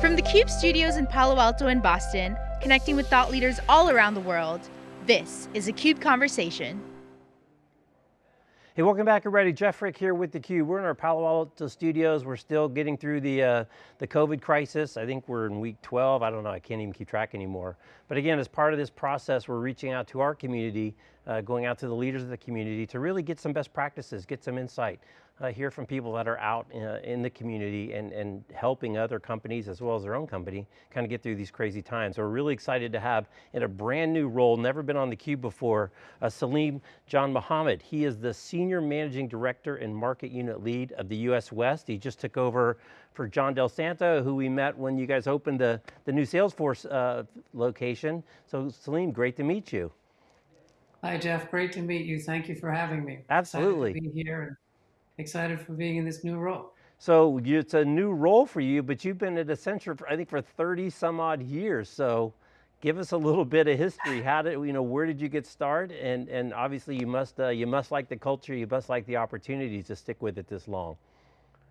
From the CUBE studios in Palo Alto and Boston, connecting with thought leaders all around the world, this is a CUBE Conversation. Hey, welcome back everybody. Jeff Frick here with theCUBE. We're in our Palo Alto studios. We're still getting through the, uh, the COVID crisis. I think we're in week 12. I don't know, I can't even keep track anymore. But again, as part of this process, we're reaching out to our community, uh, going out to the leaders of the community to really get some best practices, get some insight uh, hear from people that are out in, uh, in the community and, and helping other companies as well as their own company kind of get through these crazy times. So we're really excited to have in a brand new role, never been on theCUBE before, uh, Salim Janmohamed. He is the Senior Managing Director and Market Unit Lead of the US West. He just took over for John Del Santo, who we met when you guys opened the, the new Salesforce uh, location. So Salim, great to meet you. Hi Jeff, great to meet you. Thank you for having me. Absolutely. Excited to be here excited for being in this new role. So it's a new role for you, but you've been at Accenture, for, I think for 30 some odd years. So give us a little bit of history. How did, you know, where did you get started? And, and obviously you must, uh, you must like the culture, you must like the opportunities to stick with it this long.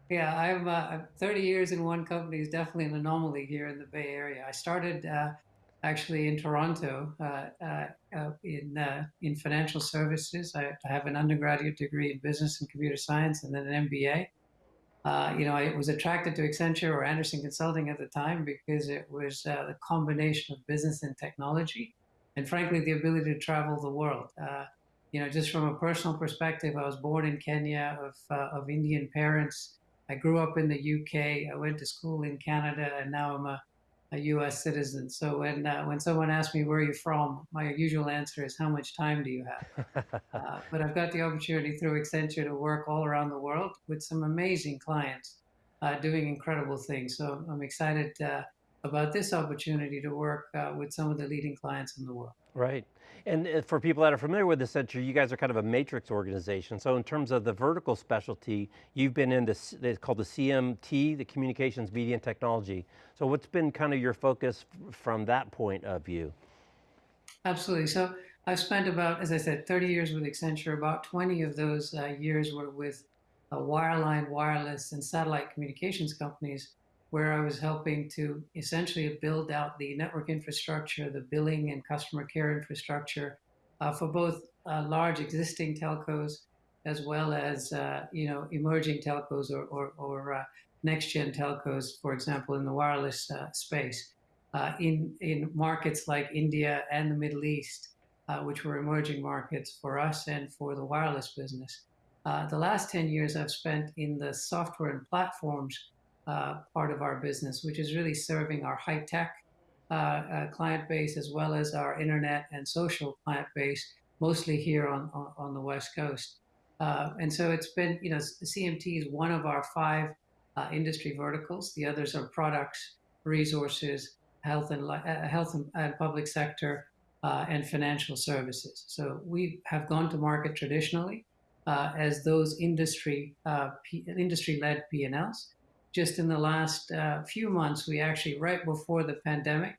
Yeah, I'm uh, 30 years in one company is definitely an anomaly here in the Bay Area. I started uh, actually in Toronto uh, uh, uh, in in financial services. I, have an undergraduate degree in business and computer science, and then an MBA. you know, I was attracted to Accenture or Andersen Consulting at the time because it was the combination of business and technology, and frankly, the ability to travel the world you know, just from a personal perspective, I was born in Kenya of, uh, of Indian parents. I grew up in the UK. I went to school in Canada, and now I'm a a U.S. citizen. So when uh, when someone asks me where are you're from, my usual answer is how much time do you have? uh, but I've got the opportunity through Accenture to work all around the world with some amazing clients uh, doing incredible things. So I'm excited uh, about this opportunity to work uh, with some of the leading clients in the world. Right. And uh, for people that are familiar with Accenture, you guys are kind of a matrix organization. So in terms of the vertical specialty, you've been in this, it's called the CMT, the Communications, Media and Technology. So what's been kind of your focus from that point of view? Absolutely. So I've spent about, as I said, 30 years with Accenture. About 20 of those uh, years were with uh, wireline, wireless, and satellite communications companies where I was helping to essentially build out the network infrastructure, the billing and customer care infrastructure uh, for both uh, large existing telcos as well as uh, you know emerging telcos or, or, or uh, next gen telcos, for example, in the wireless uh, space. Uh, in, in markets like India and the Middle East, which were emerging markets for us and for the wireless business. the last 10 years I've spent in the software and platforms uh, part of our business, which is really serving our high tech uh, uh, client base as well as our internet and social client base, mostly here on, on, on the West Coast. Uh, and so it's been, you know, CMT is one of our five uh, industry verticals. The others are products, resources, health and health and, public sector, and financial services. So we have gone to market traditionally as those industry industry-led P&Ls just in the last uh, few months, we actually, right before the pandemic,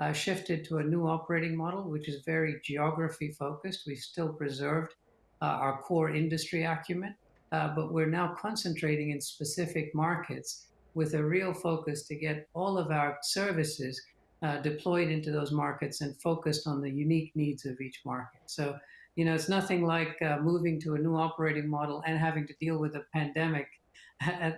uh, shifted to a new operating model, which is very geography focused. We've still preserved uh, our core industry acumen, uh, but we're now concentrating in specific markets with a real focus to get all of our services uh, deployed into those markets and focused on the unique needs of each market. So, you know, it's nothing like uh, moving to a new operating model and having to deal with a pandemic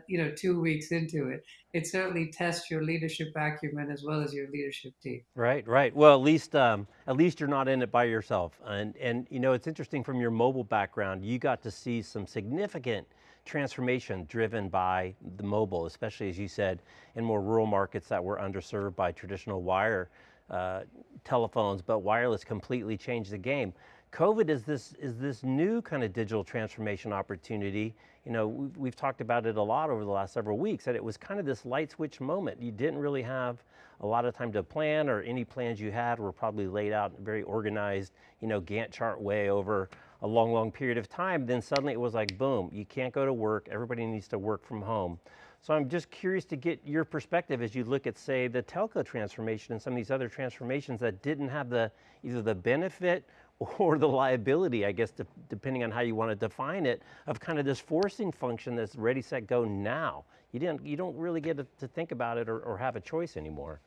you know, two weeks into it, it certainly tests your leadership acumen as well as your leadership team. Right, right. Well, at least, um, at least you're not in it by yourself. And, and you know, it's interesting from your mobile background, you got to see some significant transformation driven by the mobile, especially as you said, in more rural markets that were underserved by traditional wire uh, telephones, but wireless completely changed the game. COVID is this, is this new kind of digital transformation opportunity. You know, we've, we've, talked about it a lot over the last several weeks, that it was kind of this light switch moment. You didn't really have a lot of time to plan or any plans you had were probably laid out in a very organized, you know, Gantt chart way over a long, long period of time. Then suddenly it was like, boom, you can't go to work, everybody needs to work from home. So I'm just curious to get your perspective as you look at, say, the telco transformation and some of these other transformations that didn't have the either the benefit or the liability, I guess, de depending on how you want to define it, of kind of this forcing function that's ready, set, go now. You, didn't, you don't really get to, think about it or, or have a choice anymore.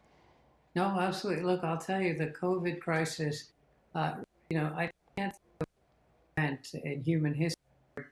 No, absolutely. Look, I'll tell you, the COVID crisis, uh, you know, I can't think of event in human history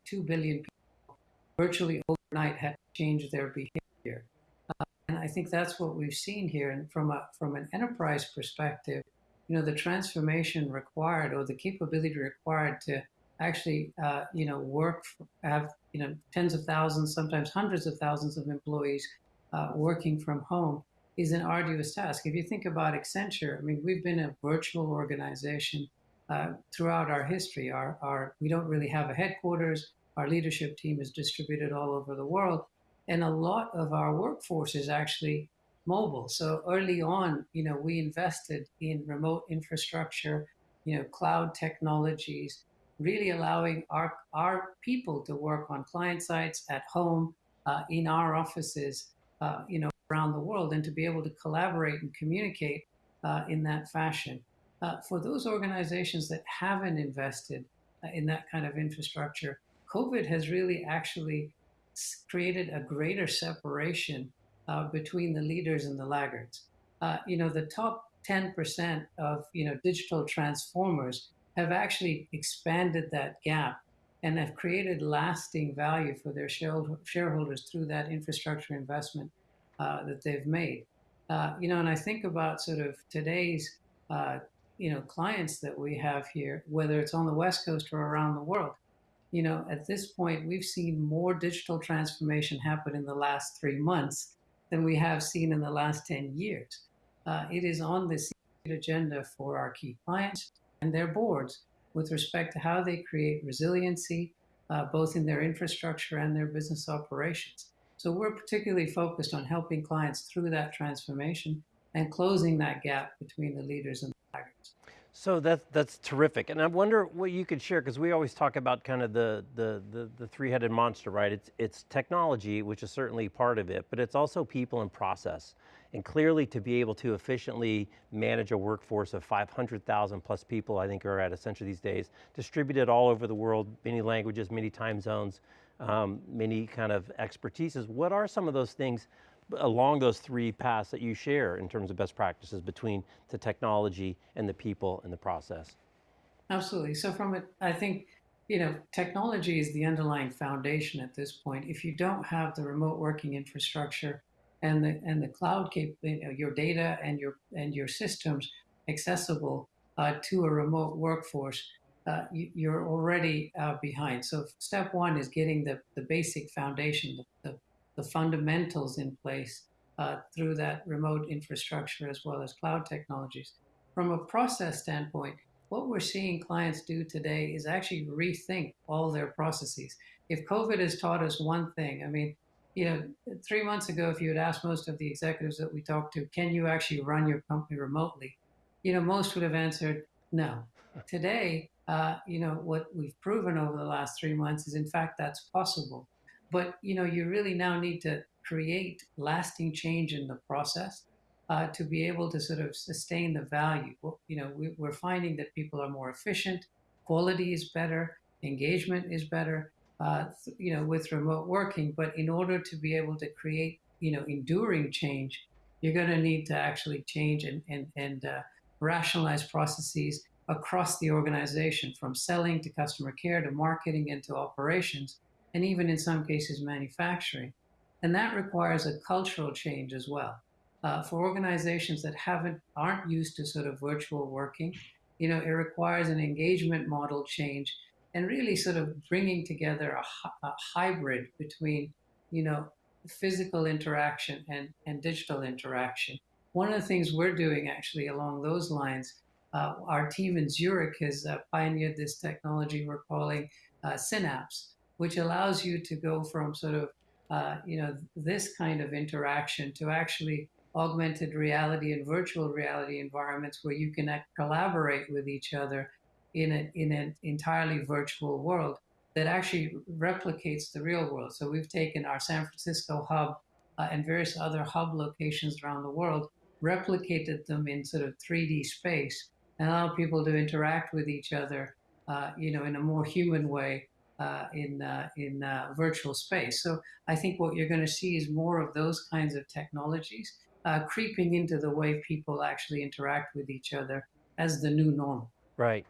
2 billion people virtually overnight had change their behavior. Uh, and I think that's what we've seen here. And from, a, from an enterprise perspective, you know, the transformation required or the capability required to actually, uh, you know, work, have, you know, tens of thousands, sometimes hundreds of thousands of employees uh, working from home is an arduous task. If you think about Accenture, I mean, we've been a virtual organization uh, throughout our history. Our, our, we don't really have a headquarters. Our leadership team is distributed all over the world. And a lot of our workforce is actually mobile. So early on, you know, we invested in remote infrastructure, you know, cloud technologies, really allowing our, our people to work on client sites at home, uh, in our offices, uh, you know, around the world and to be able to collaborate and communicate uh, in that fashion. Uh, for those organizations that haven't invested uh, in that kind of infrastructure, COVID has really actually created a greater separation uh, between the leaders and the laggards. Uh, you know, the top 10% of, you know, digital transformers have actually expanded that gap and have created lasting value for their shareholders through that infrastructure investment uh, that they've made. Uh, you know, and I think about sort of today's, uh, you know, clients that we have here, whether it's on the West Coast or around the world. You know, at this point, we've seen more digital transformation happen in the last three months than we have seen in the last 10 years. Uh, it is on the agenda for our key clients and their boards with respect to how they create resiliency, uh, both in their infrastructure and their business operations. So we're particularly focused on helping clients through that transformation and closing that gap between the leaders and the laggards. So that's, that's terrific. And I wonder what you could share, because we always talk about kind of the, the, the, the three-headed monster, right? It's, it's technology, which is certainly part of it, but it's also people and process. And clearly to be able to efficiently manage a workforce of 500,000 plus people, I think are at Accenture these days, distributed all over the world, many languages, many time zones, um, many kind of expertises. What are some of those things along those three paths that you share in terms of best practices between the technology and the people and the process? Absolutely. So from it, I think, you know, technology is the underlying foundation at this point. If you don't have the remote working infrastructure and the and the cloud cap, you know, your data and your and your systems accessible uh, to a remote workforce, uh, you, are already uh, behind. So step one is getting the, the basic foundation, the, the the fundamentals in place uh, through that remote infrastructure as well as cloud technologies. From a process standpoint, what we're seeing clients do today is actually rethink all their processes. If COVID has taught us one thing, I mean, you know, three months ago, if you had asked most of the executives that we talked to, can you actually run your company remotely? You know, most would have answered no. Today, uh, you know, what we've proven over the last three months is in fact that's possible. But you know, you really now need to create lasting change in the process uh, to be able to sort of sustain the value. You know, we, we're finding that people are more efficient, quality is better, engagement is better. Uh, you know, with remote working, but in order to be able to create, you know, enduring change, you're going to need to actually change and and and uh, rationalize processes across the organization, from selling to customer care to marketing and to operations, and even in some cases manufacturing. And that requires a cultural change as well. Uh, for organizations that haven't aren't used to sort of virtual working, you know, it requires an engagement model change and really sort of bringing together a, a hybrid between, you know, physical interaction and, and digital interaction. One of the things we're doing actually along those lines, uh, our team in Zurich has uh, pioneered this technology we're calling uh, Synapse, which allows you to go from sort of, uh, you know, this kind of interaction to actually augmented reality and virtual reality environments where you can collaborate with each other in, a, in an entirely virtual world that actually replicates the real world. So we've taken our San Francisco hub uh, and various other hub locations around the world, replicated them in sort of 3D space, and allow people to interact with each other, uh, you know, in a more human way uh, in uh, in uh, virtual space. So I think what you're going to see is more of those kinds of technologies uh, creeping into the way people actually interact with each other as the new normal. Right.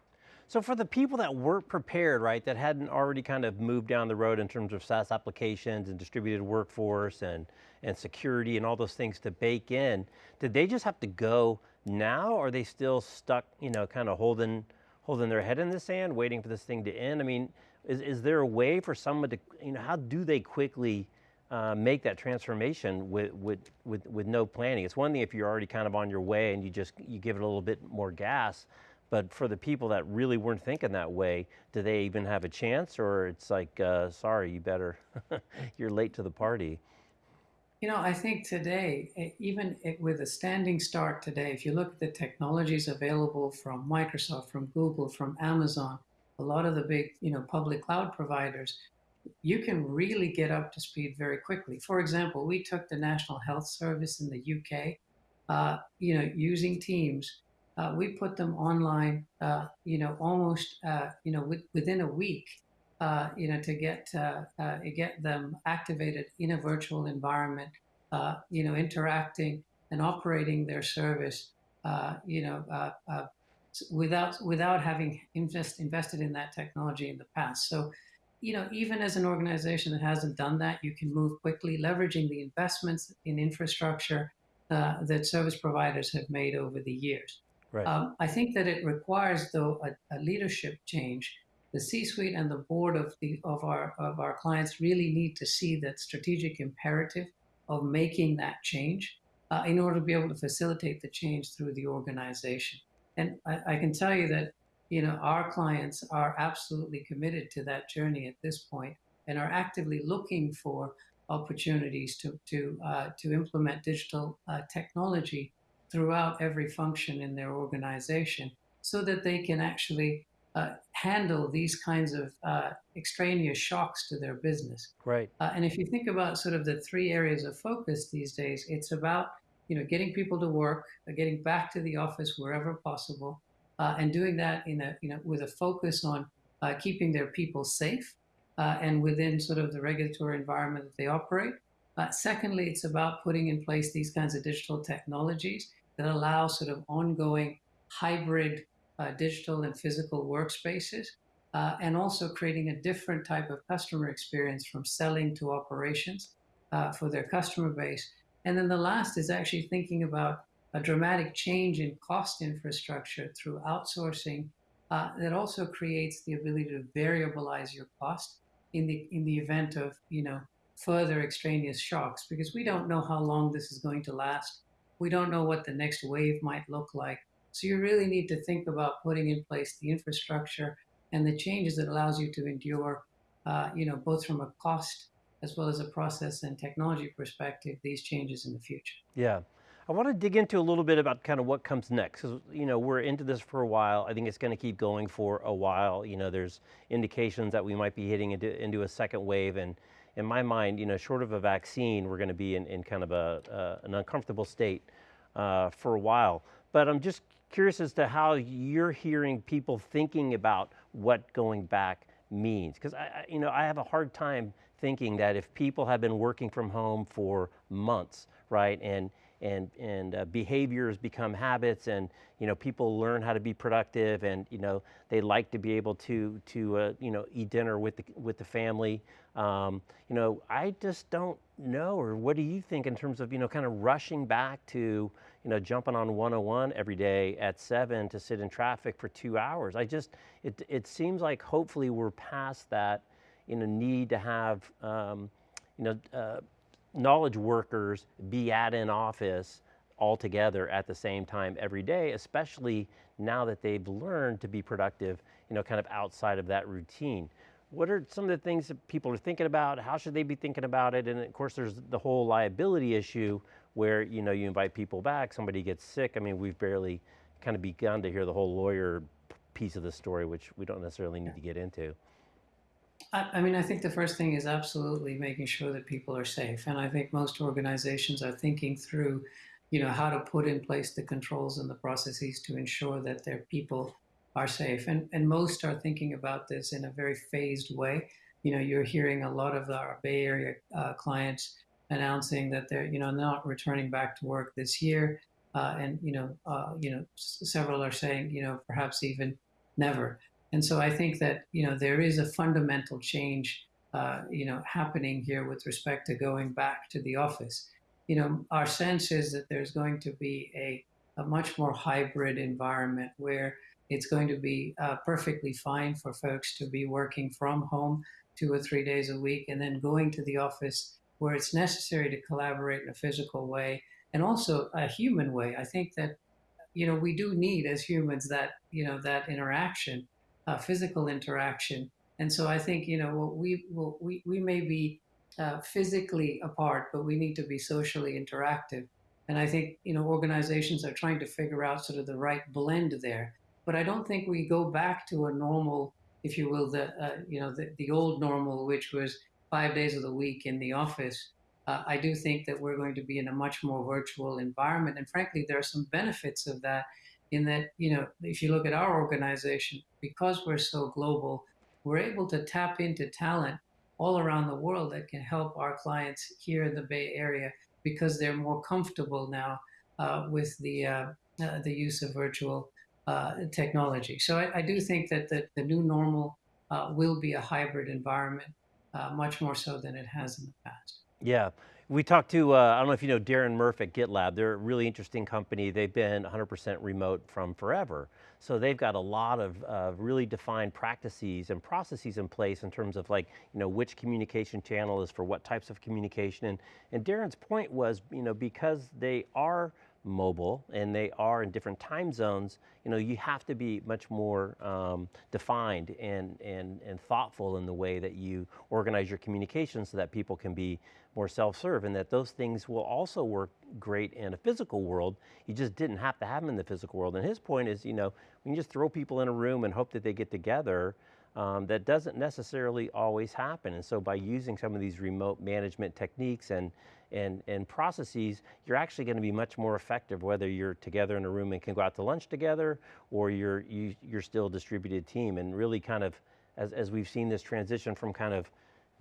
So for the people that weren't prepared, right, that hadn't already kind of moved down the road in terms of SaaS applications and distributed workforce and, and security and all those things to bake in, did they just have to go now or are they still stuck, you know, kind of holding, holding their head in the sand, waiting for this thing to end? I mean, is, is there a way for someone to, you know, how do they quickly uh, make that transformation with, with, with, with no planning? It's one thing if you're already kind of on your way and you just, you give it a little bit more gas, but for the people that really weren't thinking that way, do they even have a chance or it's like, uh, sorry, you better, you're late to the party? You know, I think today, even with a standing start today, if you look at the technologies available from Microsoft, from Google, from Amazon, a lot of the big, you know, public cloud providers, you can really get up to speed very quickly. For example, we took the National Health Service in the UK, uh, you know, using Teams uh, we put them online, uh, you know, almost, uh, you know, with, within a week, uh, you know, to get uh, get them activated in a virtual environment, you know, interacting and operating their service, you know, without without having invest, invested in that technology in the past. So, you know, even as an organization that hasn't done that, you can move quickly, leveraging the investments in infrastructure that service providers have made over the years. Right. Um, I think that it requires, though, a, a leadership change. The C-suite and the board of the of our of our clients really need to see that strategic imperative of making that change uh, in order to be able to facilitate the change through the organization. And I, I can tell you that you know our clients are absolutely committed to that journey at this point and are actively looking for opportunities to to uh, to implement digital uh, technology throughout every function in their organization so that they can actually uh, handle these kinds of uh, extraneous shocks to their business. Right. Uh, and if you think about sort of the three areas of focus these days, it's about you know getting people to work, uh, getting back to the office wherever possible, uh, and doing that in a you know with a focus on uh, keeping their people safe and within sort of the regulatory environment that they operate. secondly, it's about putting in place these kinds of digital technologies that allow sort of ongoing hybrid uh, digital and physical workspaces, uh, and also creating a different type of customer experience from selling to operations uh, for their customer base. And then the last is actually thinking about a dramatic change in cost infrastructure through outsourcing uh, that also creates the ability to variabilize your cost in the in the event of you know further extraneous shocks because we don't know how long this is going to last we don't know what the next wave might look like. So you really need to think about putting in place the infrastructure and the changes that allows you to endure, uh, you know, both from a cost as well as a process and technology perspective, these changes in the future. Yeah. I want to dig into a little bit about kind of what comes next. Because, you know, we're into this for a while. I think it's going to keep going for a while. You know, there's indications that we might be hitting into, into a second wave. And in my mind, you know, short of a vaccine, we're going to be in, in kind of a, uh, an uncomfortable state uh, for a while. But I'm just curious as to how you're hearing people thinking about what going back means. Because I, you know, I have a hard time thinking that if people have been working from home for months, right, and and and uh, behaviors become habits, and you know people learn how to be productive, and you know they like to be able to to uh, you know eat dinner with the with the family. Um, you know, I just don't know, or what do you think in terms of you know kind of rushing back to you know jumping on 101 every day at seven to sit in traffic for two hours? I just it it seems like hopefully we're past that you know need to have um, you know. Uh, knowledge workers be at an office all together at the same time every day, especially now that they've learned to be productive, you know, kind of outside of that routine. What are some of the things that people are thinking about? How should they be thinking about it? And of course, there's the whole liability issue where, you know, you invite people back, somebody gets sick. I mean, we've barely kind of begun to hear the whole lawyer piece of the story, which we don't necessarily need to get into. I, mean, I think the first thing is absolutely making sure that people are safe. And I think most organizations are thinking through you know, how to put in place the controls and the processes to ensure that their people are safe. And, and most are thinking about this in a very phased way. You know, you're hearing a lot of our Bay Area uh, clients announcing that they're, you know, not returning back to work this year. Uh, and, you know, uh, you know, several are saying, you know, perhaps even never. And so I think that, you know, there is a fundamental change, uh, you know, happening here with respect to going back to the office. You know, our sense is that there's going to be a, a much more hybrid environment where it's going to be uh, perfectly fine for folks to be working from home two or three days a week and then going to the office where it's necessary to collaborate in a physical way and also a human way. I think that you know we do need as humans that you know that interaction, uh, physical interaction. And so I think you know we will we we may be uh, physically apart, but we need to be socially interactive. And I think you know organizations are trying to figure out sort of the right blend there but I don't think we go back to a normal, if you will, the uh, you know the, the old normal, which was five days of the week in the office. Uh, I do think that we're going to be in a much more virtual environment, and frankly, there are some benefits of that. In that, you know, if you look at our organization, because we're so global, we're able to tap into talent all around the world that can help our clients here in the Bay Area because they're more comfortable now uh, with the uh, uh the use of virtual uh, technology. So I, I, do think that the, the new normal uh, will be a hybrid environment, uh, much more so than it has in the past. Yeah. We talked to, uh, I don't know if you know Darren Murph at GitLab, they're a really interesting company. They've been 100% remote from forever. So they've got a lot of uh, really defined practices and processes in place in terms of like, you know, which communication channel is for what types of communication. And, and Darren's point was, you know, because they are mobile and they are in different time zones, you know, you have to be much more um, defined and, and, and thoughtful in the way that you organize your communication so that people can be more self-serve and that those things will also work great in a physical world. You just didn't have to have them in the physical world. And his point is, you know, you just throw people in a room and hope that they get together, um, that doesn't necessarily always happen. And so by using some of these remote management techniques and, and, and processes, you're actually going to be much more effective whether you're together in a room and can go out to lunch together or you're, you, you're still a distributed team and really kind of, as, as we've seen this transition from kind of,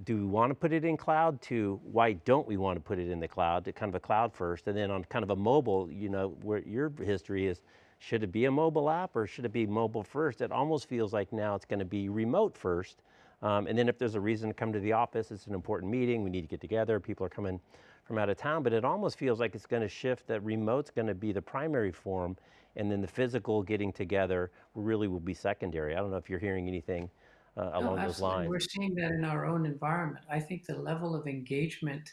do we want to put it in cloud to why don't we want to put it in the cloud to kind of a cloud first and then on kind of a mobile, you know, where your history is, should it be a mobile app or should it be mobile first? It almost feels like now it's going to be remote first. Um, and then if there's a reason to come to the office, it's an important meeting, we need to get together, people are coming from out of town, but it almost feels like it's going to shift that remote's going to be the primary form and then the physical getting together really will be secondary. I don't know if you're hearing anything uh, along no, those lines. We're seeing that in our own environment. I think the level of engagement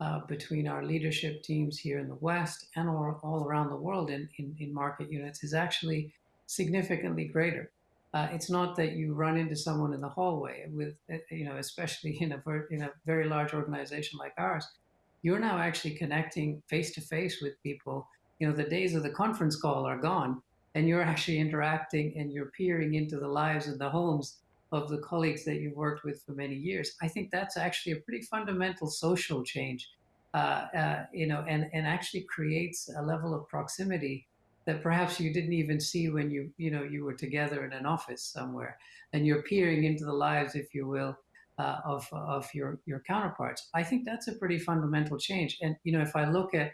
uh, between our leadership teams here in the West and all, all around the world in, in, in, market units is actually significantly greater. Uh, it's not that you run into someone in the hallway with, uh, you know, especially in a, in a very large organization like ours. You're now actually connecting face to face with people. You know, the days of the conference call are gone, and you're actually interacting and you're peering into the lives and the homes of the colleagues that you've worked with for many years. I think that's actually a pretty fundamental social change, uh, uh, you know, and, and actually creates a level of proximity that perhaps you didn't even see when you, you know, you were together in an office somewhere and you're peering into the lives, if you will, uh, of, of your, your counterparts. I think that's a pretty fundamental change. And, you know, if I look at,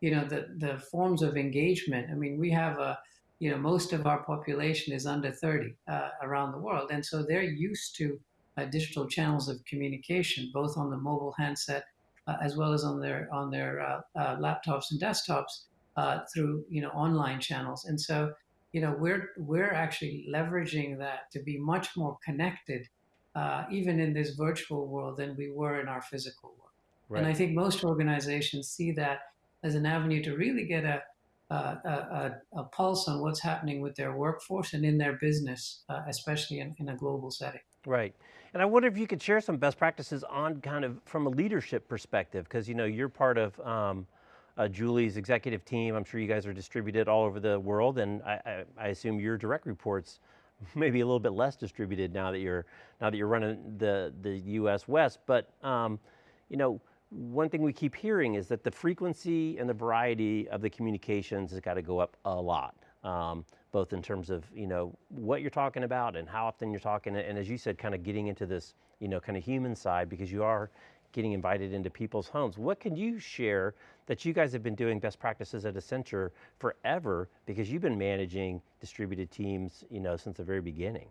you know, the, the forms of engagement, I mean, we have a, you know, most of our population is under 30 uh, around the world. And so they're used to uh, digital channels of communication, both on the mobile handset uh, as well as on their, on their uh, uh, laptops and desktops uh, through, you know, online channels. And so, you know, we're, we're actually leveraging that to be much more connected, even in this virtual world than we were in our physical world. Right. And I think most organizations see that as an avenue to really get a, uh, a, a, pulse on what's happening with their workforce and in their business, uh, especially in, in, a global setting. Right. And I wonder if you could share some best practices on kind of from a leadership perspective, because you know you're part of um, uh, Julie's executive team. I'm sure you guys are distributed all over the world, and I, I, I assume your direct reports maybe a little bit less distributed now that you're now that you're running the the U.S. West. But um, you know, one thing we keep hearing is that the frequency and the variety of the communications has got to go up a lot. Um, both in terms of you know what you're talking about and how often you're talking, and as you said, kind of getting into this you know kind of human side because you are getting invited into people's homes. What can you share that you guys have been doing best practices at Accenture forever because you've been managing distributed teams, you know, since the very beginning?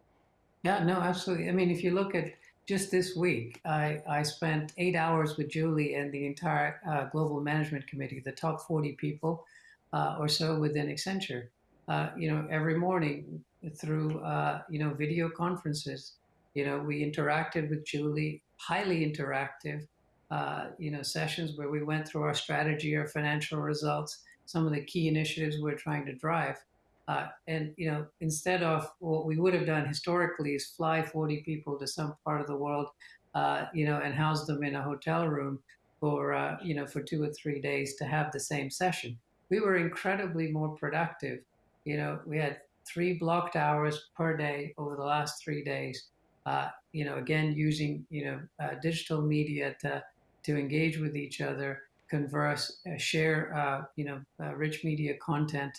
Yeah, no, absolutely. I mean, if you look at just this week, I, I spent eight hours with Julie and the entire uh, global management committee, the top 40 people uh, or so within Accenture. Uh, you know, every morning through, uh, you know, video conferences, you know, we interacted with Julie, highly interactive, uh, you know, sessions where we went through our strategy, our financial results, some of the key initiatives we're trying to drive. Uh, and you know, instead of what we would have done historically is fly 40 people to some part of the world, uh, you know, and house them in a hotel room for uh, you know for two or three days to have the same session. We were incredibly more productive. You know, we had three blocked hours per day over the last three days. Uh, you know, again using you know uh, digital media to to engage with each other, converse, uh, share you know rich media content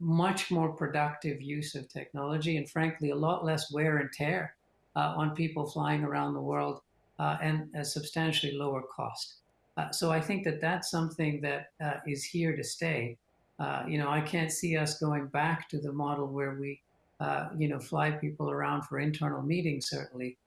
much more productive use of technology and frankly a lot less wear and tear uh, on people flying around the world uh, and a substantially lower cost. Uh, so I think that that's something that uh, is here to stay. Uh, you know, I can't see us going back to the model where we, uh, you know, fly people around for internal meetings. Certainly,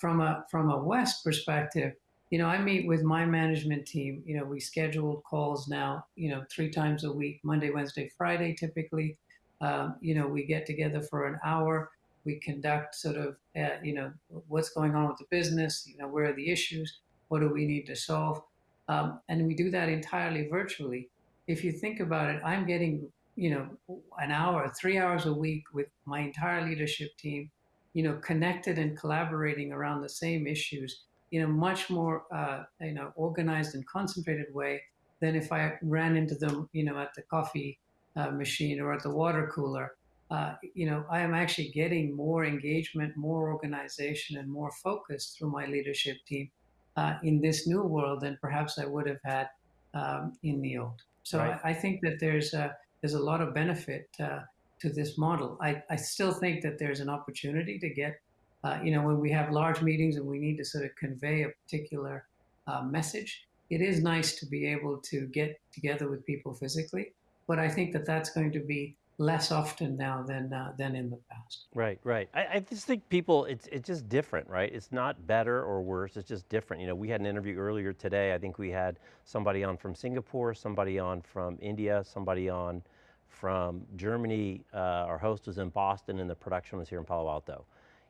from a from a West perspective, you know, I meet with my management team. You know, we schedule calls now, you know, three times a week, Monday, Wednesday, Friday, typically. Um, you know, we get together for an hour. We conduct sort of, uh, you know, what's going on with the business, you know, where are the issues, what do we need to solve? Um, and we do that entirely virtually. If you think about it, I'm getting, you know, an hour, three hours a week with my entire leadership team, you know, connected and collaborating around the same issues in a much more uh, you know organized and concentrated way than if I ran into them you know at the coffee uh, machine or at the water cooler. Uh, you know, I am actually getting more engagement, more organization, and more focus through my leadership team uh, in this new world than perhaps I would have had um, in the old. So right. I, I, think that there's a, there's a lot of benefit uh, to this model. I, I still think that there's an opportunity to get uh, you know, when we have large meetings and we need to sort of convey a particular uh, message, it is nice to be able to get together with people physically. But I think that that's going to be less often now than uh, than in the past. Right, right. I, I, just think people, it's it's just different, right? It's not better or worse. It's just different. You know, we had an interview earlier today. I think we had somebody on from Singapore, somebody on from India, somebody on from Germany. Uh, our host was in Boston, and the production was here in Palo Alto.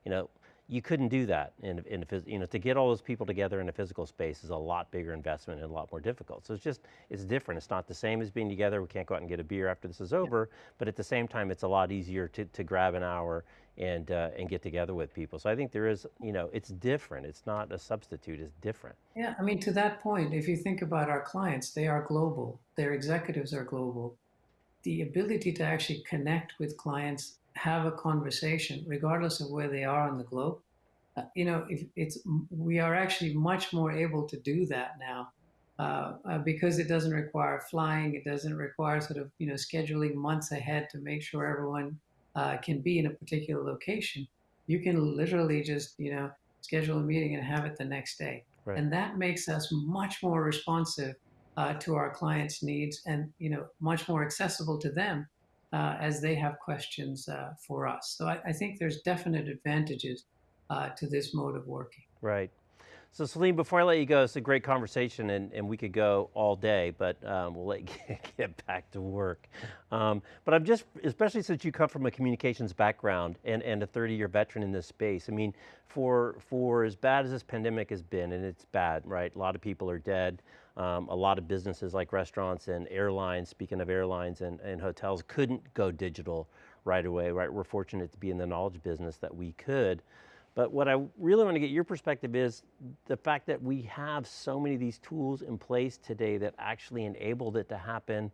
You know, you couldn't do that in, in you know, to get all those people together in a physical space is a lot bigger investment and a lot more difficult. So it's just, it's different. It's not the same as being together. We can't go out and get a beer after this is over, but at the same time, it's a lot easier to, to grab an hour and, uh, and get together with people. So I think there is, you know, it's different. It's not a substitute, it's different. Yeah, I mean, to that point, if you think about our clients, they are global. Their executives are global. The ability to actually connect with clients have a conversation, regardless of where they are on the globe. Uh, you know, if it's we are actually much more able to do that now uh, uh, because it doesn't require flying. It doesn't require sort of you know scheduling months ahead to make sure everyone uh, can be in a particular location. You can literally just you know schedule a meeting and have it the next day, right. and that makes us much more responsive uh, to our clients' needs and you know much more accessible to them uh, as they have questions uh, for us. So I, I, think there's definite advantages uh, to this mode of working. Right. So Salim, before I let you go, it's a great conversation and, and we could go all day, but um, we'll let you get back to work. Um, but I'm just, especially since you come from a communications background and, and a 30 year veteran in this space, I mean, for, for as bad as this pandemic has been, and it's bad, right? A lot of people are dead. Um, a lot of businesses like restaurants and airlines, speaking of airlines and, and hotels, couldn't go digital right away, right? We're fortunate to be in the knowledge business that we could. But what I really want to get your perspective is the fact that we have so many of these tools in place today that actually enabled it to happen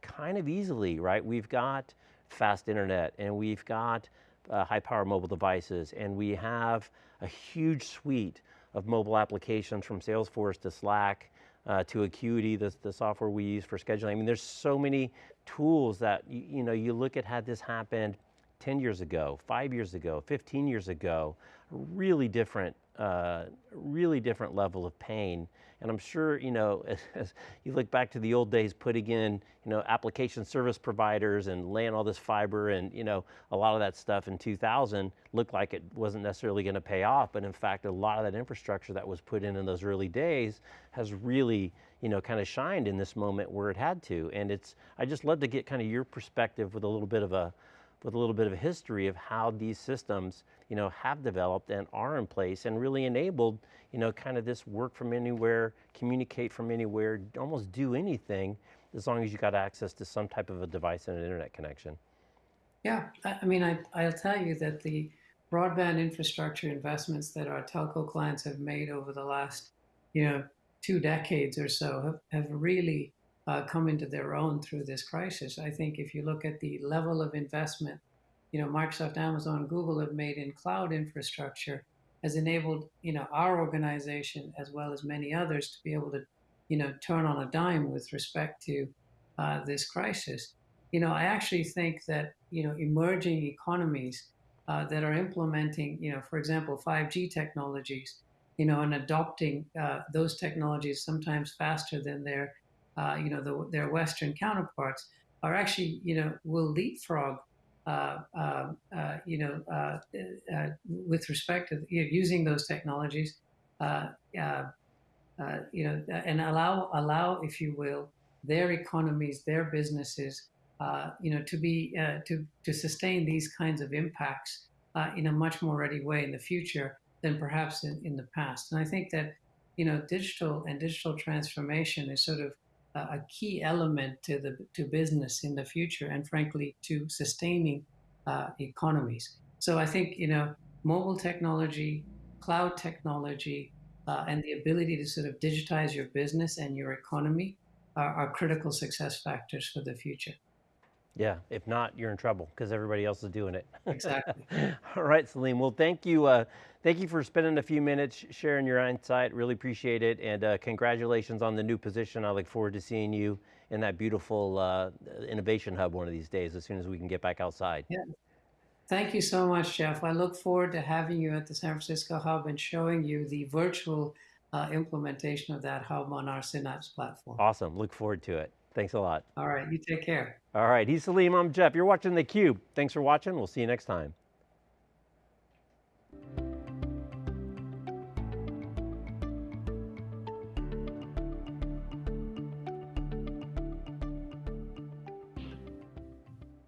kind of easily, right? We've got fast internet and we've got uh, high power mobile devices and we have a huge suite of mobile applications from Salesforce to Slack, uh, to Acuity, the, the software we use for scheduling. I mean, there's so many tools that, you, you know, you look at had this happened 10 years ago, five years ago, 15 years ago, really different, uh, really different level of pain. And I'm sure, you know, as, as, you look back to the old days, putting in, you know, application service providers and laying all this fiber and, you know, a lot of that stuff in 2000 looked like it wasn't necessarily going to pay off. But in fact, a lot of that infrastructure that was put in in those early days has really, you know, kind of shined in this moment where it had to. And it's, I just love to get kind of your perspective with a little bit of a, with a little bit of history of how these systems, you know, have developed and are in place and really enabled, you know, kind of this work from anywhere, communicate from anywhere, almost do anything as long as you got access to some type of a device and an internet connection. Yeah, I, mean, I, I'll tell you that the broadband infrastructure investments that our telco clients have made over the last, you know, two decades or so have, have really uh, come into their own through this crisis. I think if you look at the level of investment, you know, Microsoft, Amazon, Google have made in cloud infrastructure has enabled, you know, our organization as well as many others to be able to, you know, turn on a dime with respect to uh, this crisis. You know, I actually think that, you know, emerging economies uh, that are implementing, you know, for example, 5G technologies, you know, and adopting uh, those technologies sometimes faster than their uh, you know, the, their Western counterparts are actually, you know, will leapfrog, uh, um, uh, you know, uh, uh, with respect to you know, using those technologies, you know, and allow, allow, if you will, their economies, their businesses, you know, to be, to, to sustain these kinds of impacts in a much more ready way in the future than perhaps in, in the past. And I think that, you know, digital and digital transformation is sort of a key element to the to business in the future, and frankly to sustaining uh, economies. So I think you know mobile technology, cloud technology, uh, and the ability to sort of digitize your business and your economy are, are critical success factors for the future. Yeah, if not, you're in trouble because everybody else is doing it. Exactly. All right, Salim. Well, thank you. Uh, thank you for spending a few minutes sharing your insight. Really appreciate it. And uh, congratulations on the new position. I look forward to seeing you in that beautiful uh, innovation hub one of these days as soon as we can get back outside. Yeah. Thank you so much, Jeff. I look forward to having you at the San Francisco hub and showing you the virtual uh, implementation of that hub on our Synapse platform. Awesome. Look forward to it. Thanks a lot. All right, you take care. All right, he's Salim, I'm Jeff. You're watching theCUBE. Thanks for watching, we'll see you next time.